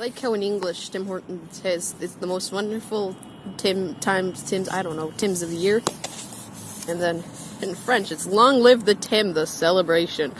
like how in English Tim Hortons says it's the most wonderful Tim times Tim's I don't know Tim's of the year, and then in French it's long live the Tim the celebration.